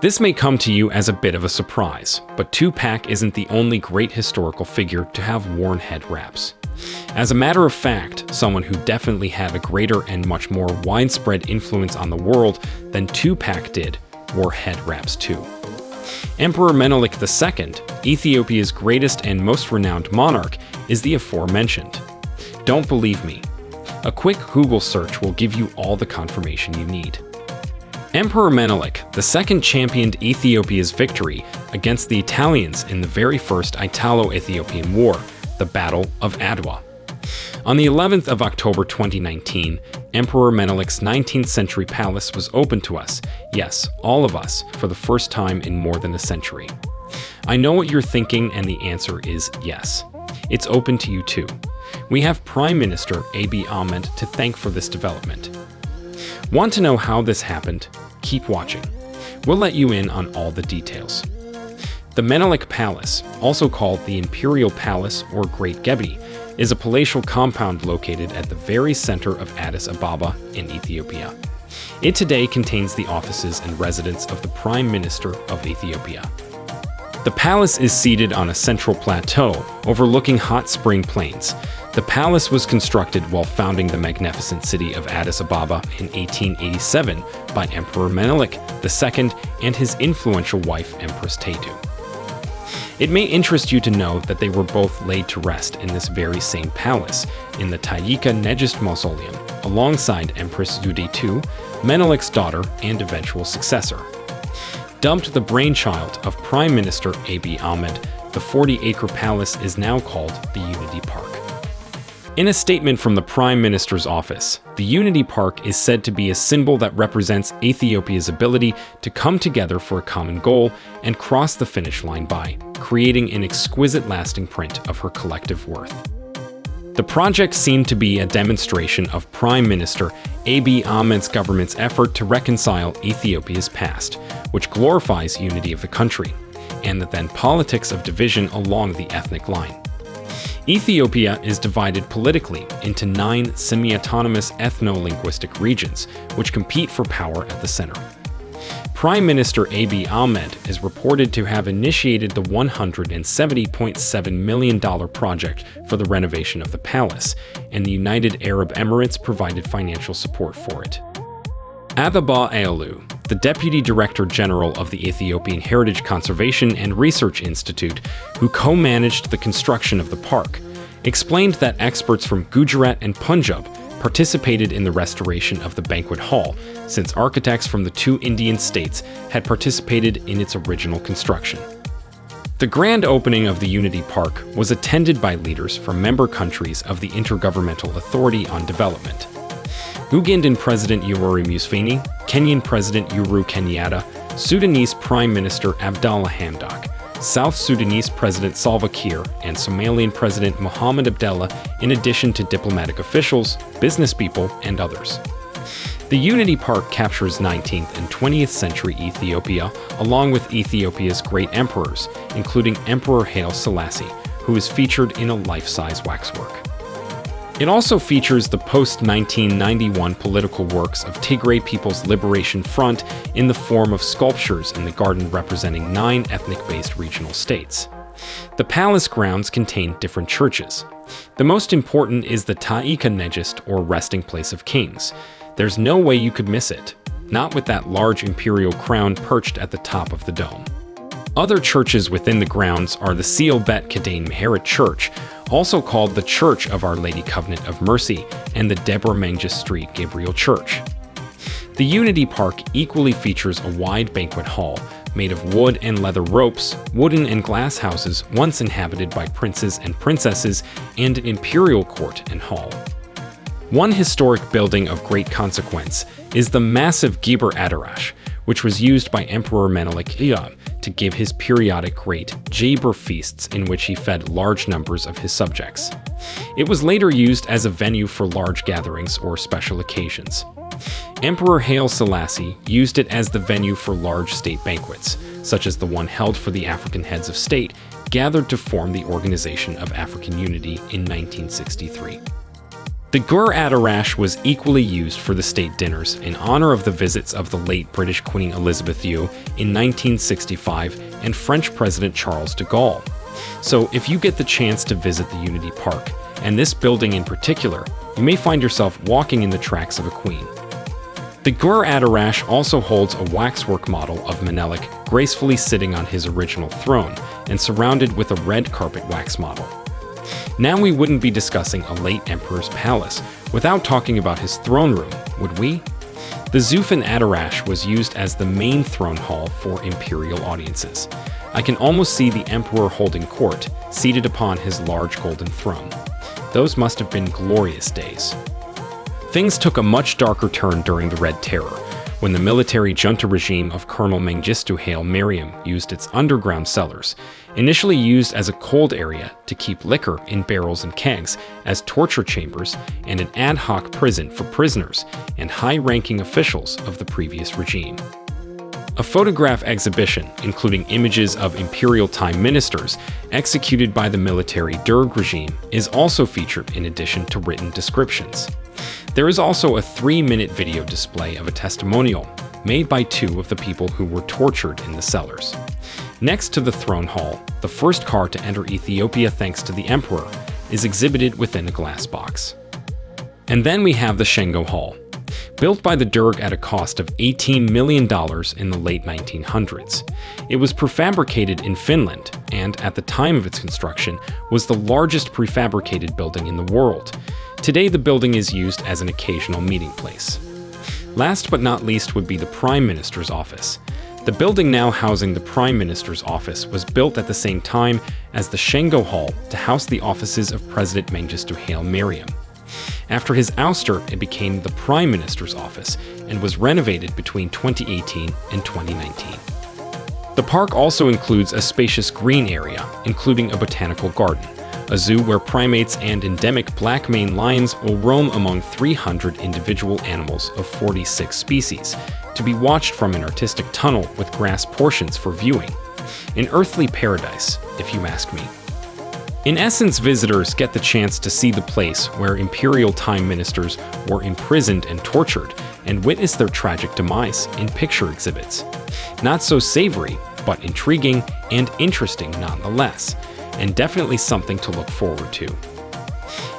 This may come to you as a bit of a surprise, but Tupac isn't the only great historical figure to have worn head wraps. As a matter of fact, someone who definitely had a greater and much more widespread influence on the world than Tupac did wore head wraps too. Emperor Menelik II, Ethiopia's greatest and most renowned monarch, is the aforementioned. Don't believe me? A quick Google search will give you all the confirmation you need. Emperor Menelik II championed Ethiopia's victory against the Italians in the very first Italo-Ethiopian War, the Battle of Adwa. On the 11th of October 2019, Emperor Menelik's 19th century palace was open to us, yes, all of us, for the first time in more than a century. I know what you're thinking and the answer is yes. It's open to you too. We have Prime Minister Abiy Ahmed to thank for this development. Want to know how this happened? Keep watching. We'll let you in on all the details. The Menelik Palace, also called the Imperial Palace or Great Gebi, is a palatial compound located at the very center of Addis Ababa in Ethiopia. It today contains the offices and residence of the Prime Minister of Ethiopia. The palace is seated on a central plateau overlooking hot spring plains, the palace was constructed while founding the magnificent city of Addis Ababa in 1887 by Emperor Menelik II and his influential wife Empress Taytu. It may interest you to know that they were both laid to rest in this very same palace, in the Tayika Negist Mausoleum, alongside Empress Zewde II, Menelik's daughter and eventual successor. Dubbed the brainchild of Prime Minister Abiy Ahmed, the 40-acre palace is now called the Unity Park. In a statement from the Prime Minister's office, the Unity Park is said to be a symbol that represents Ethiopia's ability to come together for a common goal and cross the finish line by creating an exquisite lasting print of her collective worth. The project seemed to be a demonstration of Prime Minister Abiy Ahmed's government's effort to reconcile Ethiopia's past, which glorifies unity of the country, and the then politics of division along the ethnic line. Ethiopia is divided politically into nine semi-autonomous ethno-linguistic regions, which compete for power at the center. Prime Minister Abiy Ahmed is reported to have initiated the $170.7 million project for the renovation of the palace, and the United Arab Emirates provided financial support for it. Athaba Aolu, the Deputy Director General of the Ethiopian Heritage Conservation and Research Institute, who co-managed the construction of the park, explained that experts from Gujarat and Punjab participated in the restoration of the banquet hall, since architects from the two Indian states had participated in its original construction. The grand opening of the Unity Park was attended by leaders from member countries of the Intergovernmental Authority on Development, Ugandan President Yoweri Museveni, Kenyan President Uhuru Kenyatta, Sudanese Prime Minister Abdallah Hamdok, South Sudanese President Salva Kiir, and Somalian President Mohamed Abdullah, in addition to diplomatic officials, business people, and others. The Unity Park captures 19th and 20th century Ethiopia, along with Ethiopia's great emperors, including Emperor Haile Selassie, who is featured in a life-size waxwork. It also features the post-1991 political works of Tigray People's Liberation Front in the form of sculptures in the garden representing nine ethnic-based regional states. The palace grounds contain different churches. The most important is the Ta'ika Negist, or resting place of kings. There's no way you could miss it, not with that large imperial crown perched at the top of the dome. Other churches within the grounds are the Seal Bet Kidane Mehret Church, also called the Church of Our Lady Covenant of Mercy, and the Deborah Mengistu Street Gabriel Church. The Unity Park equally features a wide banquet hall, made of wood and leather ropes, wooden and glass houses once inhabited by princes and princesses, and an imperial court and hall. One historic building of great consequence is the massive Giber Adarash, which was used by Emperor Menelik II to give his periodic great Jaber feasts in which he fed large numbers of his subjects. It was later used as a venue for large gatherings or special occasions. Emperor Haile Selassie used it as the venue for large state banquets, such as the one held for the African heads of state gathered to form the Organization of African Unity in 1963. The Gur Adarash was equally used for the state dinners in honor of the visits of the late British Queen Elizabeth II in 1965 and French President Charles de Gaulle. So if you get the chance to visit the Unity Park, and this building in particular, you may find yourself walking in the tracks of a queen. The Gur Adarash also holds a waxwork model of Menelik gracefully sitting on his original throne and surrounded with a red carpet wax model. Now we wouldn't be discussing a late emperor's palace without talking about his throne room, would we? The Zufan Adarash was used as the main throne hall for imperial audiences. I can almost see the emperor holding court, seated upon his large golden throne. Those must have been glorious days. Things took a much darker turn during the Red Terror, when the military junta regime of Colonel Mengistu Haile Mariam used its underground cellars, initially used as a cold area to keep liquor in barrels and kegs as torture chambers and an ad hoc prison for prisoners and high-ranking officials of the previous regime. A photograph exhibition, including images of imperial time ministers executed by the military Derg regime, is also featured in addition to written descriptions. There is also a three-minute video display of a testimonial made by two of the people who were tortured in the cellars. Next to the throne hall, the first car to enter Ethiopia thanks to the emperor is exhibited within a glass box. And then we have the Shengo Hall, built by the Derg at a cost of $18 million in the late 1900s. It was prefabricated in Finland, and at the time of its construction, was the largest prefabricated building in the world, Today, the building is used as an occasional meeting place. Last but not least would be the Prime Minister's office. The building now housing the Prime Minister's office was built at the same time as the Shengo Hall to house the offices of President Mengistu Haile Mariam. After his ouster, it became the Prime Minister's office and was renovated between 2018 and 2019. The park also includes a spacious green area, including a botanical garden a zoo where primates and endemic black maned lions will roam among 300 individual animals of 46 species, to be watched from an artistic tunnel with grass portions for viewing. An earthly paradise, if you ask me. In essence, visitors get the chance to see the place where imperial time ministers were imprisoned and tortured, and witness their tragic demise in picture exhibits. Not so savory, but intriguing and interesting nonetheless, and definitely something to look forward to.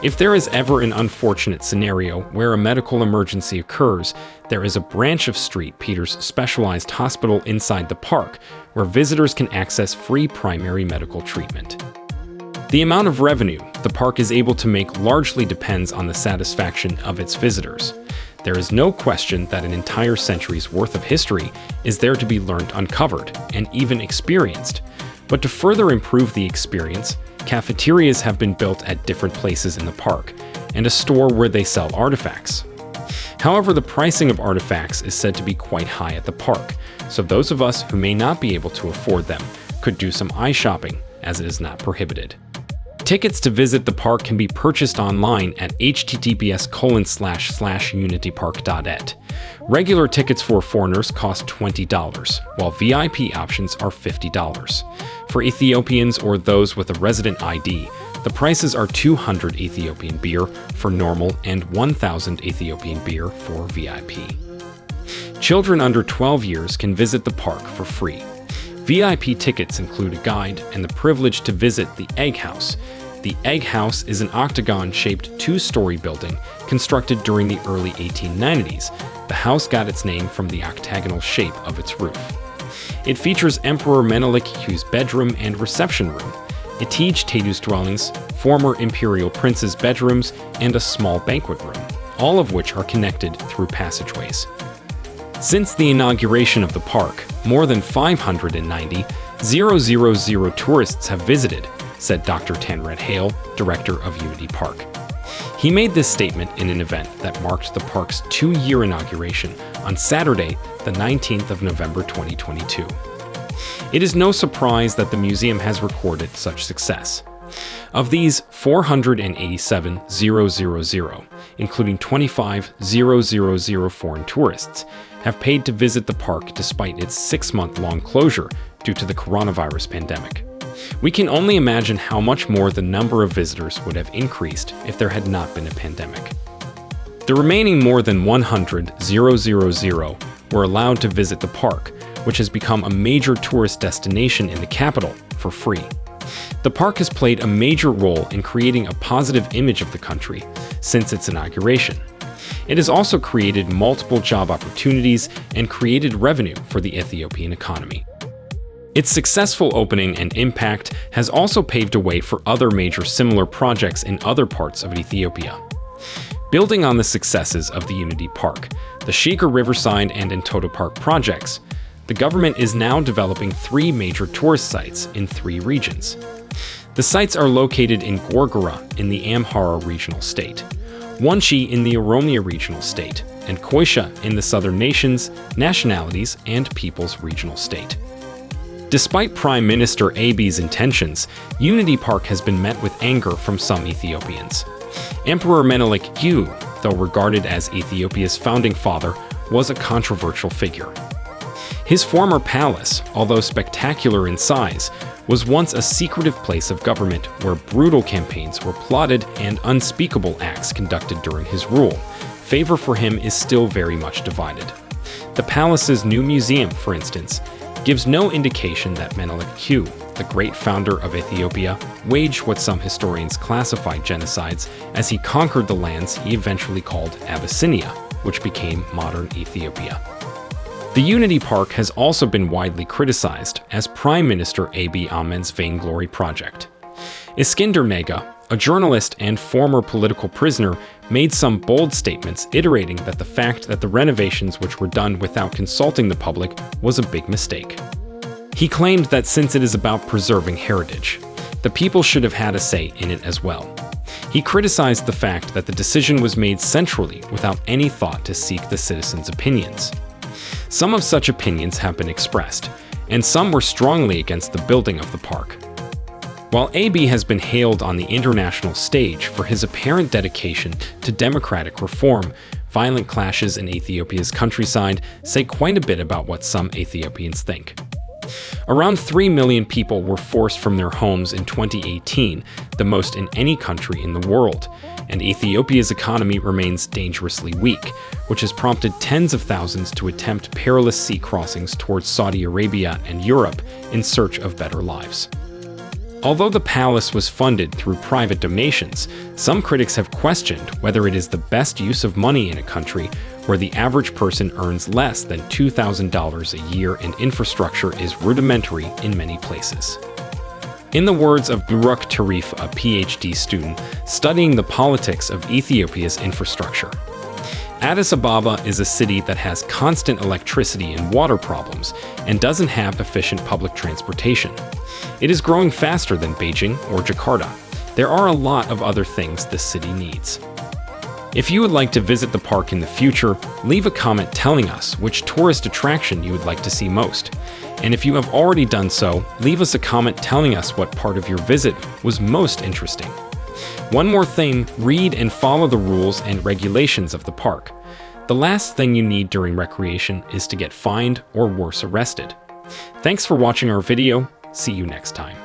If there is ever an unfortunate scenario where a medical emergency occurs, there is a branch of St. Peter's specialized hospital inside the park where visitors can access free primary medical treatment. The amount of revenue the park is able to make largely depends on the satisfaction of its visitors. There is no question that an entire century's worth of history is there to be learned uncovered and even experienced, but to further improve the experience, cafeterias have been built at different places in the park, and a store where they sell artifacts. However, the pricing of artifacts is said to be quite high at the park, so those of us who may not be able to afford them could do some eye shopping, as it is not prohibited. Tickets to visit the park can be purchased online at https unitypark.et. Regular tickets for foreigners cost $20, while VIP options are $50. For Ethiopians or those with a resident ID, the prices are 200 Ethiopian birr for normal and 1000 Ethiopian birr for VIP. Children under 12 years can visit the park for free. VIP tickets include a guide and the privilege to visit the Egg House. The Egg House is an octagon-shaped two-story building constructed during the early 1890s. The house got its name from the octagonal shape of its roof. It features Emperor Menelik Hu's bedroom and reception room, Itege Taytu's dwellings, former imperial prince's bedrooms, and a small banquet room, all of which are connected through passageways. Since the inauguration of the park, more than 590 000 tourists have visited, said Dr. Tanred Hale, director of Unity Park. He made this statement in an event that marked the park's two-year inauguration on Saturday, the 19th of November 2022. It is no surprise that the museum has recorded such success. Of these 487 000, including 25 000 foreign tourists, have paid to visit the park despite its six-month-long closure due to the coronavirus pandemic. We can only imagine how much more the number of visitors would have increased if there had not been a pandemic. The remaining more than 100,000 were allowed to visit the park, which has become a major tourist destination in the capital, for free. The park has played a major role in creating a positive image of the country since its inauguration. It has also created multiple job opportunities and created revenue for the Ethiopian economy. Its successful opening and impact has also paved a way for other major similar projects in other parts of Ethiopia. Building on the successes of the Unity Park, the Sheger Riverside and Entoto Park projects, the government is now developing three major tourist sites in three regions. The sites are located in Gorgora in the Amhara regional state, Wanchi in the Oromia regional state, and Koisha in the Southern Nations, Nationalities, and Peoples regional state. Despite Prime Minister Abiy's intentions, Unity Park has been met with anger from some Ethiopians. Emperor Menelik II, though regarded as Ethiopia's founding father, was a controversial figure. His former palace, although spectacular in size, was once a secretive place of government where brutal campaigns were plotted and unspeakable acts conducted during his rule. Favor for him is still very much divided. The palace's new museum, for instance, gives no indication that Menelik II, the great founder of Ethiopia, waged what some historians classify genocides as he conquered the lands he eventually called Abyssinia, which became modern Ethiopia. The Unity Park has also been widely criticized as Prime Minister Abiy Ahmed's vainglory project. Eskinder Nega, a journalist and former political prisoner, made some bold statements iterating that the fact that the renovations which were done without consulting the public was a big mistake. He claimed that since it is about preserving heritage, the people should have had a say in it as well. He criticized the fact that the decision was made centrally without any thought to seek the citizens' opinions. Some of such opinions have been expressed, and some were strongly against the building of the park. While Abiy has been hailed on the international stage for his apparent dedication to democratic reform, violent clashes in Ethiopia's countryside say quite a bit about what some Ethiopians think. Around 3 million people were forced from their homes in 2018, the most in any country in the world, and Ethiopia's economy remains dangerously weak, which has prompted tens of thousands to attempt perilous sea crossings towards Saudi Arabia and Europe in search of better lives. Although the palace was funded through private donations, some critics have questioned whether it is the best use of money in a country where the average person earns less than $2,000 a year and infrastructure is rudimentary in many places. In the words of Buruk Tarif, a PhD student studying the politics of Ethiopia's infrastructure, Addis Ababa is a city that has constant electricity and water problems and doesn't have efficient public transportation. It is growing faster than Beijing or Jakarta. There are a lot of other things this city needs. If you would like to visit the park in the future, leave a comment telling us which tourist attraction you would like to see most. And if you have already done so, leave us a comment telling us what part of your visit was most interesting. One more thing, read and follow the rules and regulations of the park. The last thing you need during recreation is to get fined or worse arrested. Thanks for watching our video. See you next time.